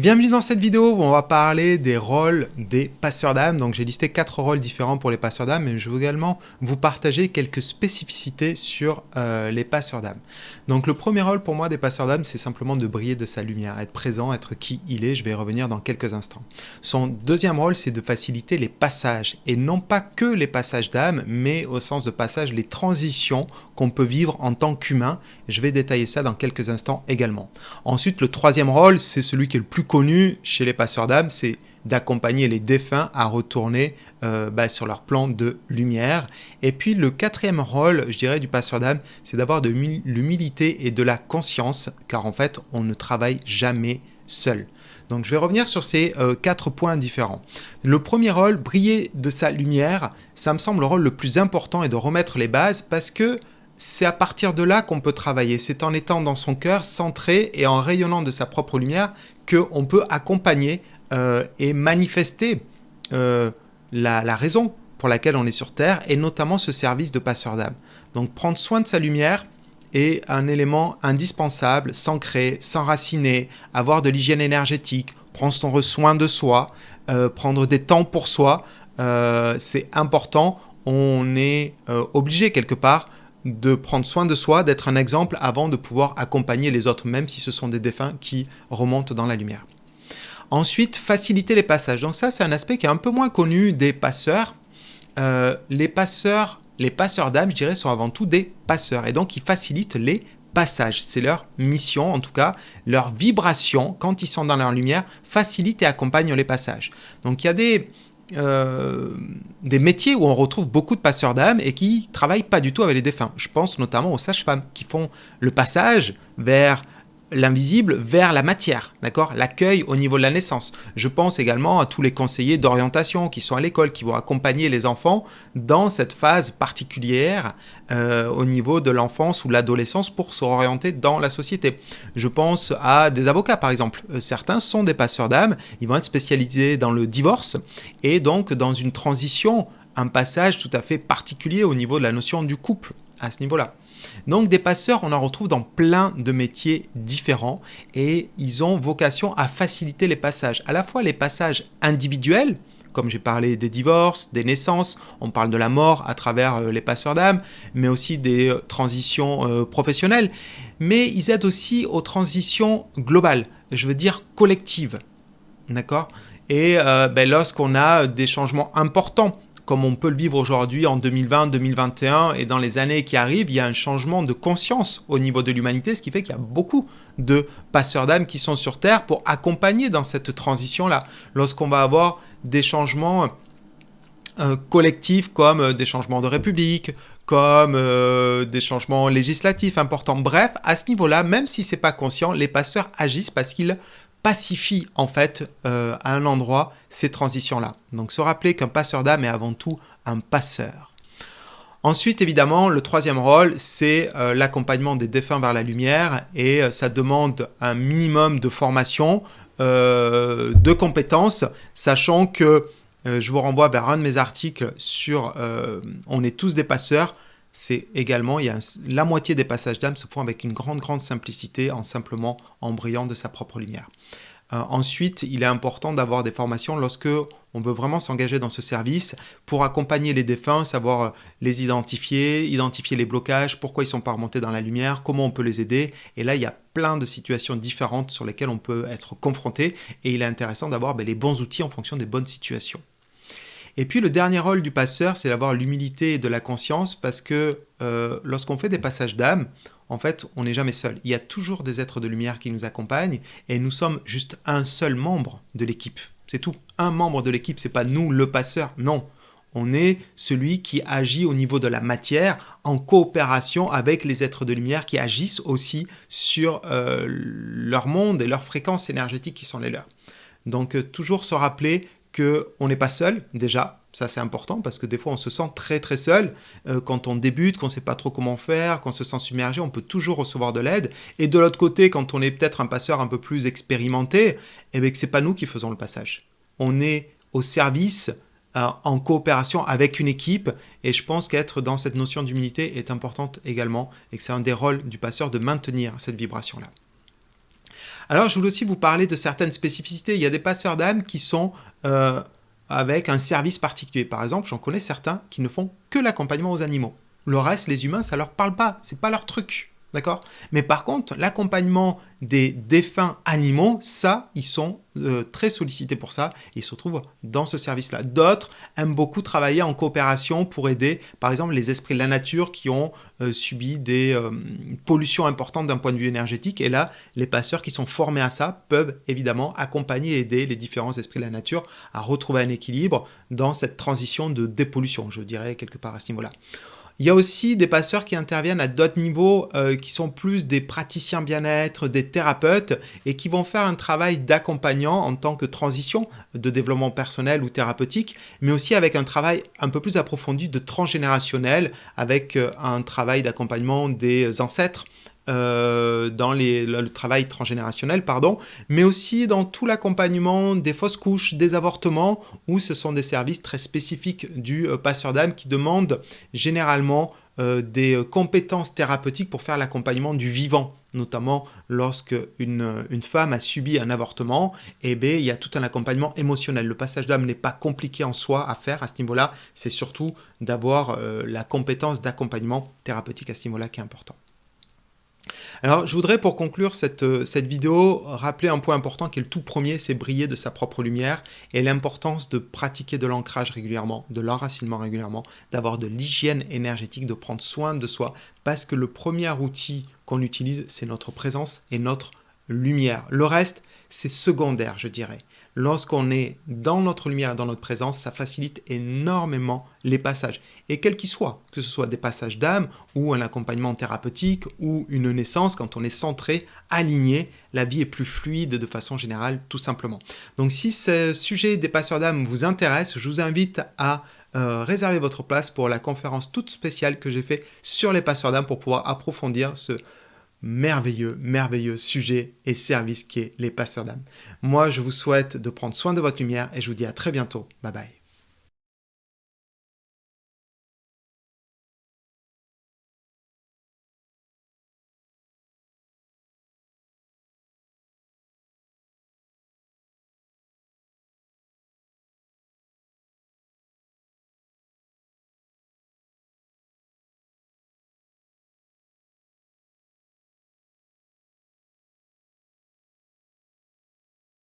Bienvenue dans cette vidéo où on va parler des rôles des passeurs d'âme. Donc j'ai listé quatre rôles différents pour les passeurs d'âme, mais je veux également vous partager quelques spécificités sur euh, les passeurs d'âme. Donc le premier rôle pour moi des passeurs d'âme, c'est simplement de briller de sa lumière, être présent, être qui il est. Je vais y revenir dans quelques instants. Son deuxième rôle, c'est de faciliter les passages, et non pas que les passages d'âme, mais au sens de passage, les transitions qu'on peut vivre en tant qu'humain. Je vais détailler ça dans quelques instants également. Ensuite, le troisième rôle, c'est celui qui est le plus connu chez les passeurs d'âme, c'est d'accompagner les défunts à retourner euh, bah, sur leur plan de lumière. Et puis le quatrième rôle, je dirais, du passeur d'âme, c'est d'avoir de l'humilité et de la conscience, car en fait, on ne travaille jamais seul. Donc je vais revenir sur ces euh, quatre points différents. Le premier rôle, briller de sa lumière, ça me semble le rôle le plus important et de remettre les bases parce que c'est à partir de là qu'on peut travailler. C'est en étant dans son cœur, centré et en rayonnant de sa propre lumière qu'on peut accompagner euh, et manifester euh, la, raison pour laquelle on est sur Terre, et notamment ce service de passeur d'âme. Donc prendre soin de sa lumière est un élément indispensable, s'ancrer, s'enraciner, avoir de l'hygiène énergétique, prendre soin de soi, euh, prendre des temps pour soi, c'est important. On est obligé quelque part de prendre soin de soi, d'être un exemple avant de pouvoir accompagner les autres, même si ce sont des défunts qui remontent dans la lumière. Ensuite, faciliter les passages. Donc ça, c'est un aspect qui est un peu moins connu des passeurs. Euh, les passeurs, les passeurs d'âme, je dirais, sont avant tout des passeurs. Et donc, ils facilitent les passages. C'est leur mission, en tout cas, leur vibration, quand ils sont dans leur lumière, facilite et accompagne les passages. Donc, il y a des euh, des métiers où on retrouve beaucoup de passeurs d'âme et qui travaillent pas du tout avec les défunts. Je pense notamment aux sages-femmes qui font le passage vers l'invisible vers la matière, d'accord? L'accueil au niveau de la naissance. Je pense également à tous les conseillers d'orientation qui sont à l'école, qui vont accompagner les enfants dans cette phase particulière euh, au niveau de l'enfance ou l'adolescence pour se orienter dans la société. Je pense à des avocats par exemple. Euh, certains sont des passeurs d'âme, ils vont être spécialisés dans le divorce et donc dans une transition, un passage tout à fait particulier au niveau de la notion du couple à ce niveau-là. Donc des passeurs, on en retrouve dans plein de métiers différents et ils ont vocation à faciliter les passages. À la fois les passages individuels, comme j'ai parlé des divorces, des naissances, on parle de la mort à travers euh, les passeurs d'âme, mais aussi des euh, transitions euh, professionnelles. Mais ils aident aussi aux transitions globales, je veux dire collectives. D'accord? Et ben, lorsqu'on a des changements importants comme on peut le vivre aujourd'hui en 2020, 2021 et dans les années qui arrivent, il y a un changement de conscience au niveau de l'humanité, ce qui fait qu'il y a beaucoup de passeurs d'âme qui sont sur Terre pour accompagner dans cette transition-là. Lorsqu'on va avoir des changements euh, collectifs comme euh, des changements de république, comme euh, des changements législatifs importants. Bref, à ce niveau-là, même si c'est pas conscient, les passeurs agissent parce qu'ils pacifie en fait euh, à un endroit ces transitions-là. Donc se rappeler qu'un passeur d'âme est avant tout un passeur. Ensuite, évidemment, le troisième rôle, c'est euh, l'accompagnement des défunts vers la lumière et euh, ça demande un minimum de formation, de compétences, sachant que je vous renvoie vers un de mes articles sur On est tous des passeurs c'est également, il y la moitié des passages d'âme se font avec une grande, grande simplicité, en simplement en brillant de sa propre lumière. Euh, ensuite, il est important d'avoir des formations lorsque on veut vraiment s'engager dans ce service pour accompagner les défunts, savoir euh, les identifier, identifier les blocages, pourquoi ils sont pas remontés dans la lumière, comment on peut les aider. Et là, il y a plein de situations différentes sur lesquelles on peut être confronté et il est intéressant d'avoir ben, les bons outils en fonction des bonnes situations. Et puis le dernier rôle du passeur, c'est d'avoir l'humilité et de la conscience parce que euh, lorsqu'on fait des passages d'âme, en fait, on n'est jamais seul. Il y a toujours des êtres de lumière qui nous accompagnent et nous sommes juste un seul membre de l'équipe. C'est tout. Un membre de l'équipe, c'est pas nous le passeur. Non. On est celui qui agit au niveau de la matière en coopération avec les êtres de lumière qui agissent aussi sur euh, leur monde et leurs fréquences énergétiques qui sont les leurs. Donc euh, toujours se rappeler qu'on n'est pas seul, déjà, ça c'est important parce que des fois on se sent très très seul euh, quand on débute, qu'on ne sait pas trop comment faire, qu'on se sent submergé, on peut toujours recevoir de l'aide. Et de l'autre côté, quand on est peut-être un passeur un peu plus expérimenté, eh bien que c'est pas nous qui faisons le passage. On est au service, euh, en coopération avec une équipe, et je pense qu'être dans cette notion d'humilité est importante également, et que c'est un des rôles du passeur de maintenir cette vibration-là. Alors, je voulais aussi vous parler de certaines spécificités. Il y a des passeurs d'âme qui sont euh, avec un service particulier. Par exemple, j'en connais certains qui ne font que l'accompagnement aux animaux. Le reste, les humains, ça leur parle pas. C'est pas leur truc. D'accord? Mais par contre, l'accompagnement des défunts animaux, ça, ils sont euh, très sollicités pour ça. Ils se retrouvent dans ce service-là. D'autres aiment beaucoup travailler en coopération pour aider, par exemple, les esprits de la nature qui ont euh, subi des euh, pollutions importantes d'un point de vue énergétique. Et là, les passeurs qui sont formés à ça peuvent évidemment accompagner et aider les différents esprits de la nature à retrouver un équilibre dans cette transition de dépollution, je dirais, quelque part à ce niveau-là. Il y a aussi des passeurs qui interviennent à d'autres niveaux, euh, qui sont plus des praticiens bien-être, des thérapeutes, et qui vont faire un travail d'accompagnant en tant que transition de développement personnel ou thérapeutique, mais aussi avec un travail un peu plus approfondi de transgénérationnel, avec euh, un travail d'accompagnement des ancêtres, euh, dans le travail transgénérationnel, pardon, mais aussi dans tout l'accompagnement des fausses couches, des avortements, où ce sont des services très spécifiques du euh, passeur d'âme qui demandent généralement euh, des compétences thérapeutiques pour faire l'accompagnement du vivant notamment lorsque une, femme a subi un avortement, eh il y a tout un accompagnement émotionnel. Le passage d'âme n'est pas compliqué en soi à faire à ce niveau-là, c'est surtout d'avoir la compétence d'accompagnement thérapeutique à ce niveau-là qui est important. Alors, je voudrais pour conclure euh, cette, vidéo rappeler un point important qui est le tout premier, c'est briller de sa propre lumière et l'importance de pratiquer de l'ancrage régulièrement, de l'enracinement régulièrement, d'avoir de l'hygiène énergétique, de prendre soin de soi parce que le premier outil qu'on utilise, c'est notre présence et notre lumière. Le reste, c'est secondaire, je dirais lorsqu'on est dans notre lumière et dans notre présence, ça facilite énormément les passages. Et quels qu'ils soient, que ce soit des passages d'âme ou un accompagnement thérapeutique ou une naissance, quand on est centré, aligné, la vie est plus fluide de façon générale, tout simplement. Donc si ce sujet des passeurs d'âme vous intéresse, je vous invite à euh, réserver votre place pour la conférence toute spéciale que j'ai fait sur les passeurs d'âme pour pouvoir approfondir ce merveilleux, merveilleux sujet et service qui est les passeurs d'âme. Moi, je vous souhaite de prendre soin de votre lumière et je vous dis à très bientôt. Bye bye.